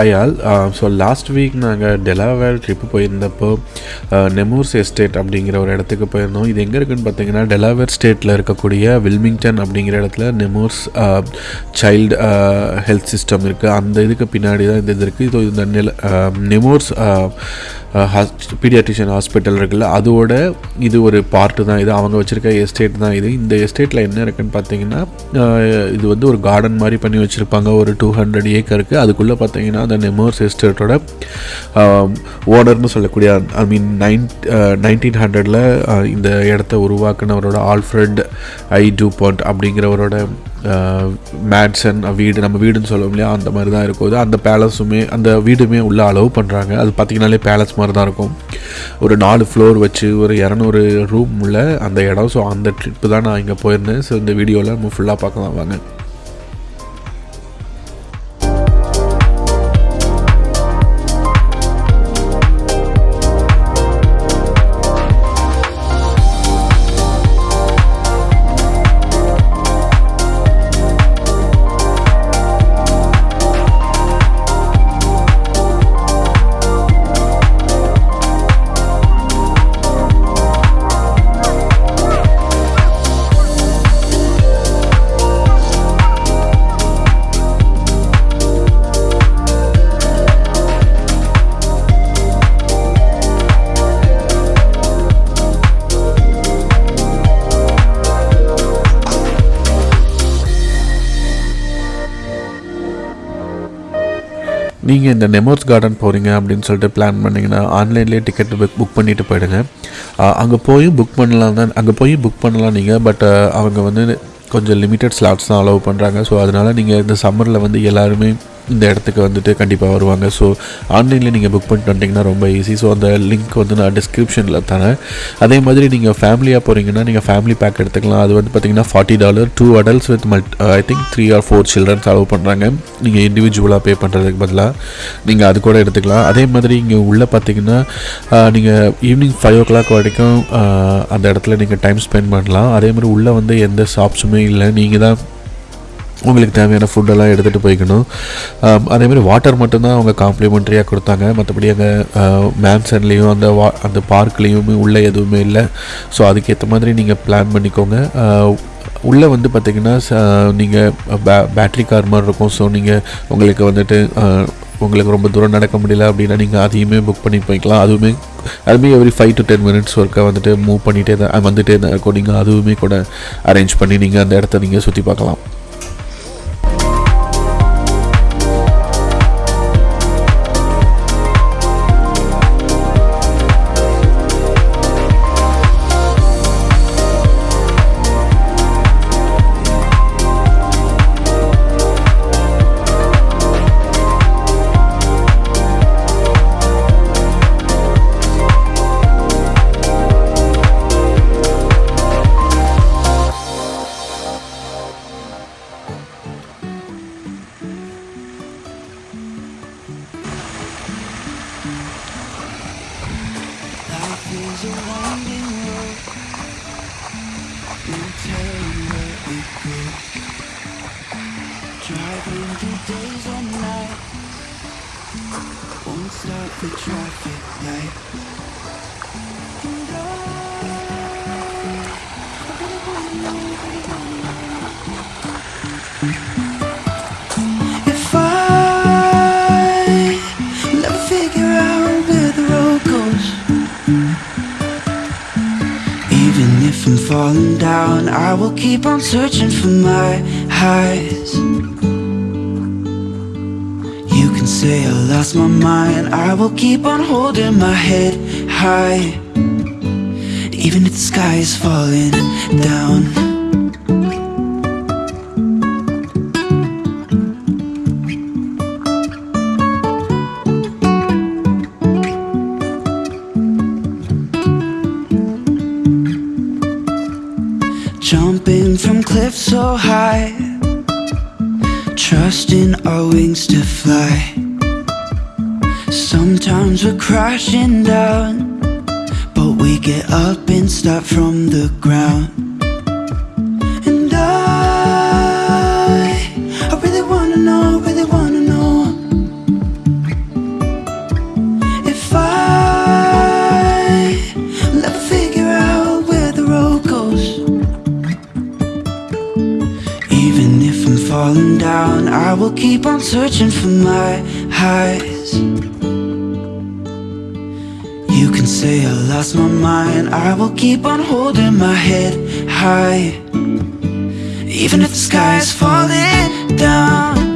Hi all so last week நாங்கள் Delaware trip போயிருந்தப்போ Nemours estate அப்படிங்கிற ஒரு இடத்துக்கு போயிருந்தோம். இது எங்கே இருக்குன்னு பார்த்தீங்கன்னா டெலாவேர் ஸ்டேட்டில் இருக்கக்கூடிய வில்மிங்டன் அப்படிங்கிற இடத்துல நெமூர்ஸ் சைல்டு ஹெல்த் சிஸ்டம் இருக்குது அந்த இதுக்கு பின்னாடி தான் இந்த இது இருக்குது இது இந்த நெல நெமூர்ஸ் பீடியாட்ரிஷியன் ஹாஸ்பிட்டல் இருக்குல்ல அதோட இது ஒரு பார்ட்டு தான். இது அவங்க வச்சுருக்க எஸ்டேட் தான் இது. இந்த எஸ்டேட்டில் என்ன இருக்குன்னு பார்த்தீங்கன்னா இது வந்து ஒரு கார்டன் மாதிரி பண்ணி வச்சுருப்பாங்க. ஒரு டூ ஹண்ட்ரட் ஏக்கருக்கு அதுக்குள்ளே பார்த்தீங்கன்னா அந்த நெமோர்ஸ் எஸ்டேட்டோட ஓனர்னு சொல்லக்கூடிய ஐ மீன் நைன் நைன்டீன் ஹண்ட்ரடில் இந்த இடத்த உருவாக்குனவரோட ஆல்ஃப்ரெட் ஐ டூ பாண்ட் அப்படிங்கிறவரோட மேட்சன் வீடு நம்ம வீடுன்னு சொல்லுவோம் இல்லையா? அந்த மாதிரி தான் இருக்கும் அந்த பேலஸுமே அந்த வீடுமே உள்ள அலோவ் பண்ணுறாங்க அது பார்த்திங்கனாலே பேலஸ் மாதிரி தான் இருக்கும். ஒரு நாலு ஃப்ளோர் வச்சு ஒரு இரநூறு ரூம் உள்ள அந்த இடம். ஸோ அந்த ட்ரிப்பு தான் நான் இங்கே போயிருந்தேன். ஸோ இந்த வீடியோவில் நம்ம ஃபுல்லாக பார்க்கலாம் வாங்க. நீங்கள் இந்த நெமோர்ஸ் கார்டன் போகிறீங்க அப்படின்னு சொல்லிட்டு பிளான் பண்ணிங்கன்னா ஆன்லைன்லேயே டிக்கெட் புக் புக் பண்ணிவிட்டு போயிடுங்க. அங்கே போய் புக் பண்ணலாம் தான் அங்கே போய் புக் பண்ணலாம் நீங்கள் பட் அவங்க வந்து கொஞ்சம் லிமிட்டட் ஸ்லாட்ஸ் தான் அலோவ் பண்ணுறாங்க ஸோ அதனால் நீங்கள் இந்த சம்மரில் வந்து எல்லாருமே இந்த இடத்துக்கு வந்துட்டு கண்டிப்பாக வருவாங்க. ஸோ ஆன்லைனில் நீங்கள் புக் பண்ணிட்டு வந்தீங்கன்னா ரொம்ப ஈஸி ஸோ அந்த லிங்க் வந்து நான் டிஸ்கிரிப்ஷனில் தரேன். அதே மாதிரி நீங்கள் ஃபேமிலியாக போகிறீங்கன்னா நீங்கள் ஃபேமிலி பேக் எடுத்துக்கலாம். அது வந்து பார்த்தீங்கன்னா forty dollar two adults with மல்ட் I think three or four childrens allow பண்ணுறாங்க நீங்கள் இண்டிவிஜுவலாக பே பண்ணுறதுக்கு பதிலாக நீங்கள் அது கூட எடுத்துக்கலாம். அதே மாதிரி இங்கே உள்ளே பார்த்தீங்கன்னா uh, நீங்கள் ஈவினிங் ஃபைவ் ஓ கிளாக் வரைக்கும் uh, அந்த இடத்துல நீங்கள் டைம் ஸ்பெண்ட் பண்ணலாம். அதே மாதிரி உள்ளே வந்து எந்த ஷாப்ஸுமே இல்லை. நீங்கள் தான் உங்களுக்கு தேவையான ஃபுட்டெல்லாம் எடுத்துகிட்டு போய்க்கணும். அதேமாதிரி வாட்டர் மட்டும்தான் அவங்க காம்ப்ளிமெண்ட்ரியாக கொடுத்தாங்க. மற்றபடி அங்கே மேன்சன்லேயும் அந்த வா அந்த பார்க்லேயுமே உள்ளே எதுவுமே இல்லை. ஸோ அதுக்கேற்ற மாதிரி நீங்கள் பிளான் பண்ணிக்கோங்க. உள்ளே வந்து பார்த்திங்கன்னா நீங்கள் பே பேட்ரி கார் மாதிரி இருக்கும். ஸோ நீங்கள் உங்களுக்கு வந்துட்டு உங்களுக்கு ரொம்ப தூரம் நடக்க முடியல அப்படின்னா நீங்கள் அதையுமே புக் பண்ணி போய்க்கலாம். அதுவுமே அதுவுமே every five to ten minutes ஒர்க்கை வந்துட்டு மூவ் பண்ணிகிட்டே தான் வந்துகிட்டே தான் இருக்கும். நீங்கள் அதுவுமே கூட அரேஞ்ச் பண்ணி நீங்கள் அந்த இடத்த நீங்கள் சுற்றி பார்க்கலாம். Falling down, I will keep on searching for my highs. You can say I lost my mind, I will keep on holding my head high. Even if the sky is falling down. Trusting our wings to fly. Sometimes we're crashing down, but we get up and start from the ground. Searching for my highs. You can say I lost my mind, I will keep on holding my head high. Even if the sky is falling down,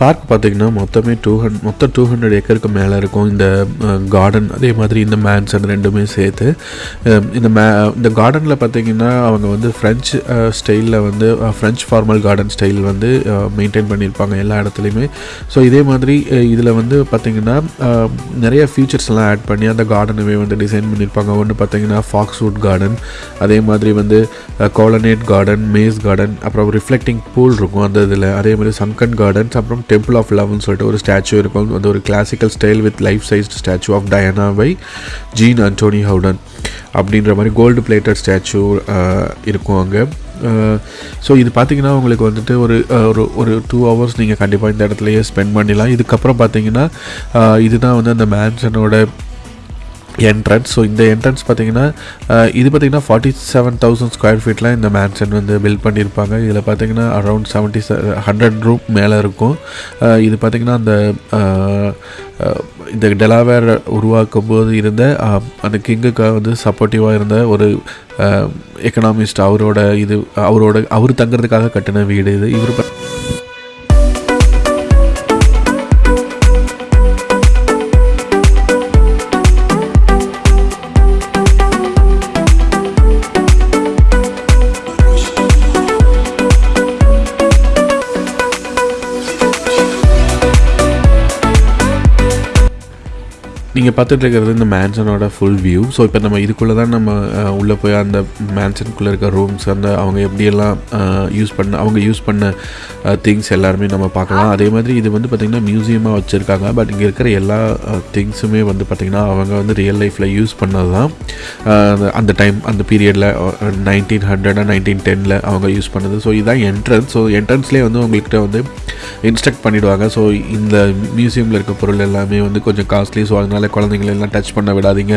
park பார்த்தீங்கன்னா மொத்தமே two ஹண்ட் மொத்தம் two hundred ஏக்கருக்கு மேலே இருக்கும். இந்த garden அதே மாதிரி இந்த மேன்சன் ரெண்டுமே சேர்த்து இந்த மே இந்த கார்டனில் பார்த்தீங்கன்னா அவங்க வந்து ஃப்ரெஞ்ச் ஸ்டைலில் வந்து ஃப்ரெஞ்ச் ஃபார்மல் கார்டன் ஸ்டைல் வந்து மெயின்டைன் பண்ணியிருப்பாங்க எல்லா இடத்துலையுமே. ஸோ இதே மாதிரி இதில் வந்து பார்த்தீங்கன்னா நிறைய ஃபீச்சர்ஸ் எல்லாம் ஆட் பண்ணி அந்த கார்டனுமே வந்து டிசைன் பண்ணியிருப்பாங்க. ஒன்று பார்த்தீங்கன்னா ஃபாக்ஸ்வுட் கார்டன் அதே மாதிரி வந்து கோலனேட் கார்டன் மேஸ் கார்டன் அப்புறம் ரிஃப்ளெக்டிங் பூல் இருக்கும் அந்த இதில். அதே மாதிரி சங்கன் கார்டன்ஸ் அப்புறம் டெம்பிள் ஆஃப் லவ்னு சொல்லிட்டு ஒரு ஸ்டாச்சு இருக்கும். அது ஒரு classical style with life sized statue of Diana by Jean Antoine Houdon அப்படின்ற மாதிரி கோல்டு பிளேட்டட் ஸ்டாச்சு இருக்கும் அங்கே. ஸோ இது பார்த்தீங்கன்னா உங்களுக்கு வந்துட்டு ஒரு ஒரு ஒரு டூ ஹவர்ஸ் நீங்கள் கண்டிப்பாக இந்த இடத்துலையே ஸ்பெண்ட் பண்ணிடலாம். இதுக்கப்புறம் பார்த்தீங்கன்னா இதுதான் வந்து அந்த மேன்சனோட என்ட்ரன்ஸ் ஸோ இந்த என்ட்ரன்ஸ் பார்த்தீங்கன்னா இது பார்த்தீங்கன்னா ஃபார்ட்டி செவன் தௌசண்ட் ஸ்கொயர் ஃபீட்டில் இந்த மேன்ஷன் வந்து பில்ட் பண்ணியிருப்பாங்க இதில் பார்த்தீங்கன்னா அரௌண்ட் செவன்ட்டி ஹண்ட்ரட் ரூம் மேலே இருக்கும். இது பார்த்தீங்கன்னா அந்த இந்த டெலாவேர் உருவாக்கும் போது இருந்த அந்த கிங்குக்காக வந்து சப்போர்ட்டிவாக இருந்த ஒரு எக்கனாமிஸ்ட் அவரோட இது அவரோட அவர் தங்குறதுக்காக கட்டின வீடு இது. இவர் நீங்கள் பார்த்துட்டு இருக்கிறது இந்த மேன்சனோட ஃபுல் வியூ ஸோ இப்போ நம்ம இதுக்குள்ளே தான் நம்ம உள்ளே போய் அந்த மேன்சனுக்குள்ளே இருக்க ரூம்ஸ் அந்த அவங்க எப்படியெல்லாம் யூஸ் பண்ண அவங்க யூஸ் பண்ண திங்ஸ் எல்லாருமே நம்ம பார்க்கலாம். அதே மாதிரி இது வந்து பார்த்திங்கன்னா மியூசியமாக வச்சுருக்காங்க. பட் இங்கே இருக்கிற எல்லா திங்ஸுமே வந்து பார்த்திங்கன்னா அவங்க வந்து ரியல் லைஃப்பில் யூஸ் பண்ணது தான் அந்த டைம் அந்த பீரியடில் நைன்டீன் ஹண்ட்ரட் நைன்டீன் டெனில் அவங்க யூஸ் பண்ணது. ஸோ இதுதான் என்ட்ரன்ஸ் ஸோ என்ட்ரன்ஸ்லேயே வந்து உங்கள்கிட்ட வந்து இன்ஸ்ட்ரக்ட் பண்ணிவிடுவாங்க ஸோ இந்த மியூசியமில் இருக்க பொருள் எல்லாமே வந்து கொஞ்சம் காஸ்ட்லி ஸோ அதனால் குழந்தைங்களெல்லாம் டச் பண்ண விடாதீங்க.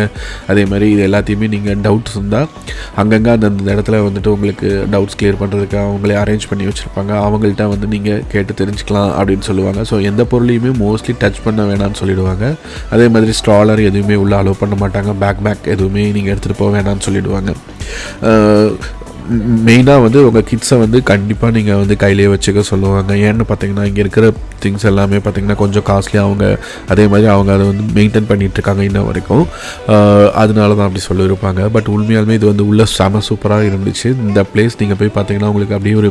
அதே மாதிரி இது எல்லாத்தையுமே நீங்கள் டவுட்ஸ் இருந்தால் அங்கங்கே அந்தந்த இடத்துல வந்துட்டு உங்களுக்கு டவுட்ஸ் கிளியர் பண்ணுறதுக்கு அவங்களே அரேஞ்ச் பண்ணி வச்சுருப்பாங்க. அவங்கள்ட்ட வந்து நீங்கள் கேட்டு தெரிஞ்சுக்கலாம் அப்படின்னு சொல்லுவாங்க. ஸோ எந்த பொருளையுமே மோஸ்ட்லி டச் பண்ண வேணாம்னு சொல்லிடுவாங்க. அதே மாதிரி ஸ்ட்ராலர் எதுவுமே உள்ளே அலோவ் பண்ண மாட்டாங்க. பேக் பேக் எதுவுமே நீங்கள் எடுத்துகிட்டு போக வேணாம்னு சொல்லிடுவாங்க. மெயினாக வந்து உங்கள் கிட்ஸை வந்து கண்டிப்பாக நீங்கள் வந்து கையிலேயே வச்சுக்க சொல்லுவாங்க. ஏன்னு பார்த்தீங்கன்னா இங்கே இருக்கிற திங்ஸ் எல்லாமே பார்த்தீங்கன்னா கொஞ்சம் காஸ்ட்லி அவங்க அதே மாதிரி அவங்க அதை வந்து மெயின்டைன் பண்ணிகிட்ருக்காங்க இருக்காங்க இன்ன வரைக்கும். அதனால தான் அப்படி சொல்லியிருப்பாங்க. பட் உண்மையாலுமே இது வந்து உள்ள செம சூப்பராக இருந்துச்சு. இந்த பிளேஸ் நீங்கள் போய் பார்த்தீங்கன்னா உங்களுக்கு அப்படியே ஒரு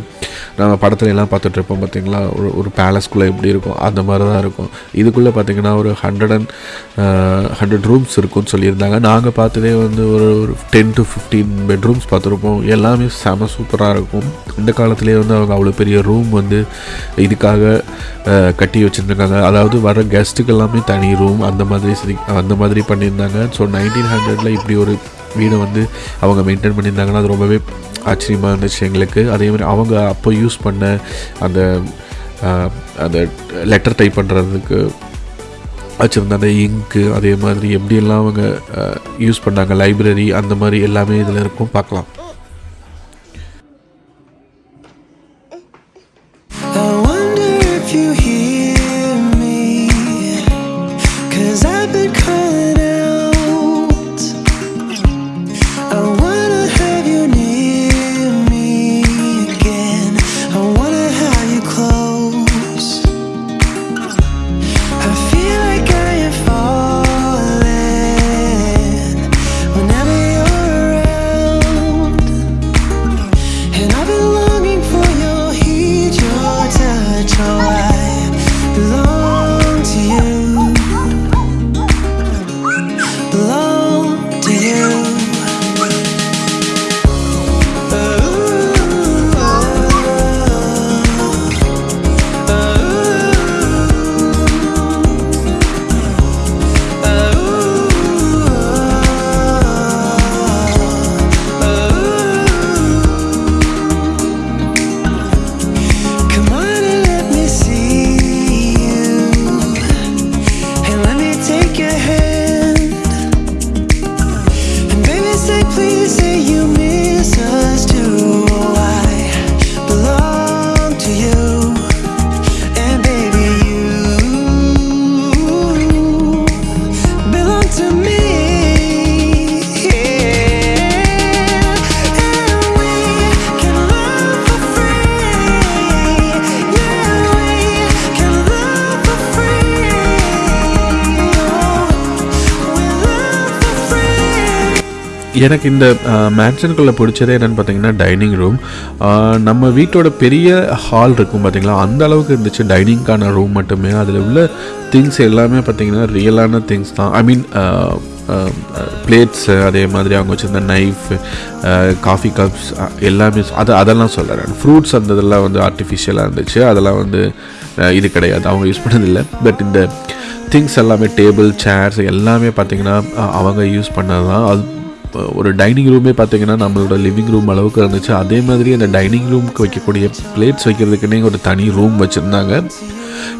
நம்ம படத்துல எல்லாம் பார்த்துட்ருப்போம் பார்த்தீங்களா ஒரு ஒரு பேலஸ்குள்ளே எப்படி இருக்கும்? அந்த மாதிரி தான் இருக்கும். இதுக்குள்ளே பார்த்தீங்கன்னா ஒரு ஹண்ட்ரட் அண்ட் ஹண்ட்ரட் ரூம்ஸ் இருக்கும்னு சொல்லியிருந்தாங்க. நாங்கள் பார்த்ததே வந்து ஒரு ஒரு டென் டு ஃபிஃப்டீன் பெட்ரூம்ஸ் பார்த்துருப்போம். எல்லாமே செம சூப்பராக இருக்கும். இந்த காலத்துலேயே வந்து அவங்க அவ்வளோ பெரிய ரூம் வந்து இதுக்காக கட்டி வச்சுருந்துருக்காங்க. அதாவது வர கெஸ்ட்டுக்கு எல்லாமே தனி ரூம் அந்த மாதிரி சரி அந்த மாதிரி பண்ணியிருந்தாங்க. ஸோ நைன்டீன் ஹண்ட்ரடில் இப்படி ஒரு வீடை வந்து அவங்க மெயின்டைன் பண்ணியிருந்தாங்கன்னா அது ரொம்பவே ஆச்சரியமாக இருந்துச்சு எங்களுக்கு. அதே மாதிரி அவங்க அப்போ யூஸ் பண்ண அந்த அந்த லெட்டர் டைப் பண்ணுறதுக்கு வச்சுருந்த அந்த இங்கு அதே மாதிரி எப்படியெல்லாம் அவங்க யூஸ் பண்ணாங்க லைப்ரரி அந்த மாதிரி எல்லாமே இதில் இருக்கும். பார்க்கலாம். the எனக்கு இந்த மேன்ஷனுக்குள்ளே பிடிச்சதே என்னென்னு பார்த்தீங்கன்னா டைனிங் ரூம் நம்ம வீட்டோட பெரிய ஹால் இருக்கும் பார்த்தீங்களா அந்த அளவுக்கு இருந்துச்சு. டைனிங்க்கான ரூம் மட்டுமே. அதில் உள்ள திங்ஸ் எல்லாமே பார்த்தீங்கன்னா ரியலான திங்ஸ் தான். ஐ மீன் பிளேட்ஸு அதே மாதிரி அவங்க வச்சுருந்த நைஃப் காஃபி கப்ஸ் எல்லாமே அது அதெல்லாம் சொல்கிறேன் ஃப்ரூட்ஸ் அந்த இதெல்லாம் வந்து ஆர்டிஃபிஷியலாக இருந்துச்சு. அதெல்லாம் வந்து இது கிடையாது. அவங்க யூஸ் பண்ணதில்லை. பட் இந்த திங்ஸ் எல்லாமே டேபிள் சேர்ஸ் எல்லாமே பார்த்தீங்கன்னா அவங்க யூஸ் பண்ணது தான். அது ஒரு டைனிங் ரூமே பார்த்தீங்கன்னா நம்மளோட லிவிங் ரூம் அளவுக்கு இருந்துச்சு. அதே மாதிரி அந்த டைனிங் ரூமுக்கு வைக்கக்கூடிய பிளேட்ஸ் வைக்கிறதுக்குன்னே ஒரு தனி ரூம் வச்சுருந்தாங்க.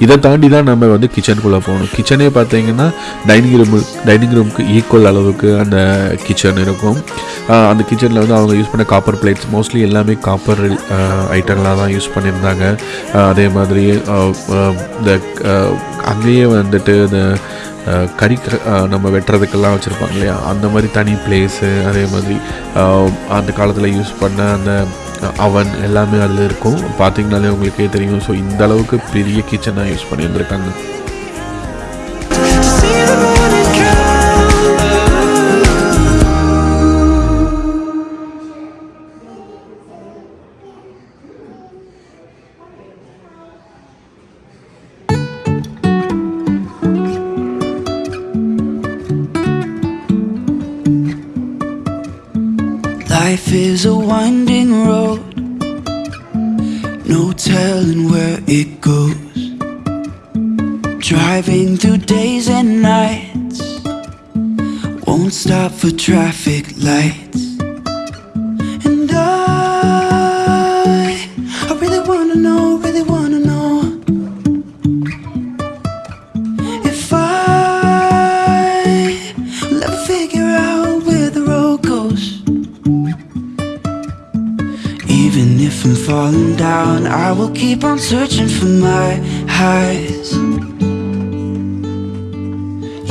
இதை தாண்டி தான் நம்ம வந்து கிச்சனுக்குள்ளே போகணும். கிச்சனே பார்த்தீங்கன்னா டைனிங் ரூம் டைனிங் ரூமுக்கு ஈக்குவல் அளவுக்கு அந்த கிச்சன் இருக்கும். அந்த கிச்சனில் வந்து அவங்க யூஸ் பண்ண காப்பர் பிளேட்ஸ் மோஸ்ட்லி எல்லாமே காப்பர் ஐட்டங்களாக தான் யூஸ் பண்ணியிருந்தாங்க. அதே மாதிரி இந்த அங்கேயே வந்துட்டு இந்த கறி நம்ம வெட்டுறதுக்கெல்லாம் வச்சுருப்பாங்க இல்லையா? அந்த மாதிரி தனி பிளேஸு அதே மாதிரி அந்த காலத்தில் யூஸ் பண்ண அந்த அவன் எல்லாமே அதில் இருக்கும். பார்த்தீங்கனாலே உங்களுக்கே தெரியும். ஸோ இந்த அளவுக்கு பெரிய கிச்சனாக யூஸ் பண்ணியிருந்திருக்காங்க. Is a winding road, no telling where it goes. Driving through days and nights, won't stop for traffic lights. Even if I'm falling down, I will keep on searching for my highs.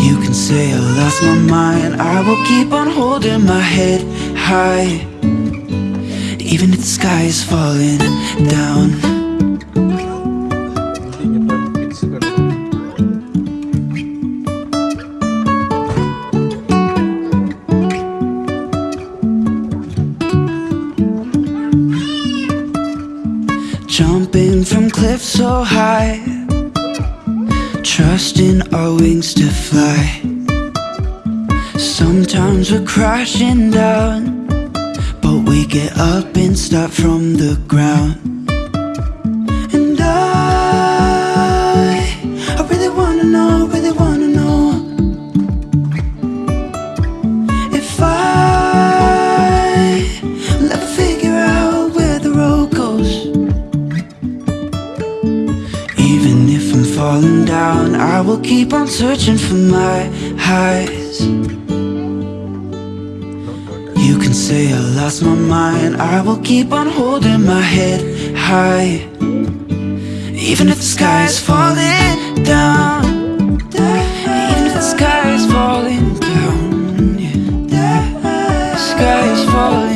You can say I lost my mind, I will keep on holding my head high. Even if the sky is falling down. So high, trusting our wings to fly. Sometimes we're crashing down, but we get up and start from the ground. Will keep on searching for my highs. You can say I lost my mind, I will keep on holding my head high. Even if the sky is falling down, even if the sky is falling down, yeah. the sky is falling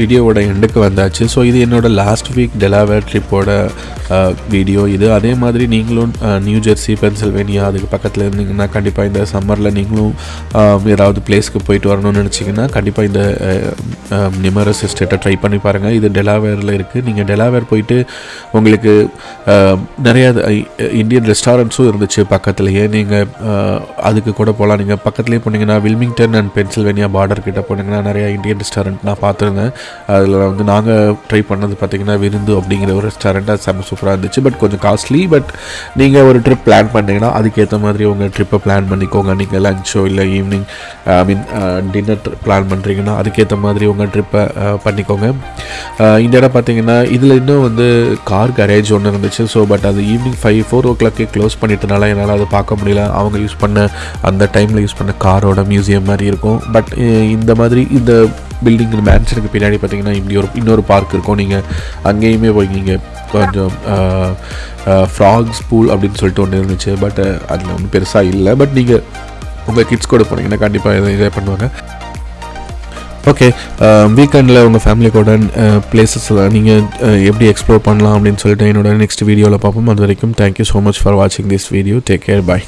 வீடியோவோட எண்டுக்கு வந்தாச்சு. So இது என்னோடய last week Delaware ட்ரிப்போட video இது அதே மாதிரி நீங்களும் நியூ ஜெர்சி பென்சில்வேனியா அதுக்கு பக்கத்தில் இருந்தீங்கன்னா கண்டிப்பாக இந்த சம்மரில் நீங்களும் ஏதாவது பிளேஸ்க்கு போயிட்டு வரணும்னு நினச்சிங்கன்னா கண்டிப்பாக இந்த நிமரஸ் எஸ்டேட்டை ட்ரை பண்ணி பாருங்கள் இது டெலாவேரில் இருக்குது நீங்கள் டெலாவேர் போயிட்டு உங்களுக்கு நிறையா நிறைய இந்தியன் ரெஸ்டாரண்ட்ஸும் இருந்துச்சு பக்கத்துலேயே. நீங்கள் அதுக்கு கூட போகலாம் நீங்கள் பக்கத்துலேயே போனீங்கன்னா வில்மிங்டன் அண்ட் பென்சில்வேனியா பார்டர் கிட்ட போனீங்கன்னா நிறையா இந்தியன் ரெஸ்டாரண்ட் நான் பார்த்துருந்தேன். அதில் வந்து நாங்கள் ட்ரை பண்ணது பார்த்திங்கன்னா விருந்து அப்படிங்கிற ஒரு ரெஸ்டாரண்ட் அது செம்ம சூப்பராக இருந்துச்சு. பட் கொஞ்சம் காஸ்ட்லி பட் நீங்கள் ஒரு ட்ரிப் பிளான் பண்ணிங்கன்னா அதுக்கேற்ற மாதிரி உங்கள் ட்ரிப்பை பிளான் பண்ணிக்கோங்க. நீங்கள் லஞ்சோ இல்லை evening I mean dinner plan பண்ணுறீங்கன்னா அதுக்கேற்ற மாதிரி உங்கள் ட்ரிப்பை பண்ணிக்கோங்க. இந்த இடம் பார்த்தீங்கன்னா இதில் இன்னும் வந்து கார் கரேஜ் ஒன்று இருந்துச்சு. ஸோ பட் அது ஈவினிங் ஃபைவ் ஃபோர் ஓ கிளாக்கே க்ளோஸ் பண்ணிட்டனால என்னால் அதை பார்க்க முடியல. அவங்க யூஸ் பண்ண அந்த டைமில் யூஸ் பண்ண காரோட மியூசியம் மாதிரி இருக்கும். பட் இந்த மாதிரி இந்த பில்டிங் மேன்ஷனுக்கு பின்னாடி பார்த்தீங்கன்னா இப்படி ஒரு இன்னொரு பார்க் இருக்கும். நீங்கள் அங்கேயுமே போய் நீங்கள் கொஞ்சம் ஃப்ராக்ஸ் பூல் அப்படின்னு சொல்லிட்டு ஒன்று இருந்துச்சு. பட் அதில் ஒன்றும் பெருசாக இல்லை. பட் நீங்கள் உங்கள் கிட்ஸ் கூட போனீங்கன்னா கண்டிப்பாக இதை இதே பண்ணுவாங்க. ஓகே வீக்கெண்டில் உங்கள் ஃபேமிலி கூட பிளேசஸில் நீங்கள் எப்படி எக்ஸ்ப்ளோர் பண்ணலாம் அப்படின்னு சொல்லிட்டு என்னோட நெக்ஸ்ட் வீடியோவில் பார்ப்போம். அது வரைக்கும் thank you so much for வாட்சிங் this video take care bye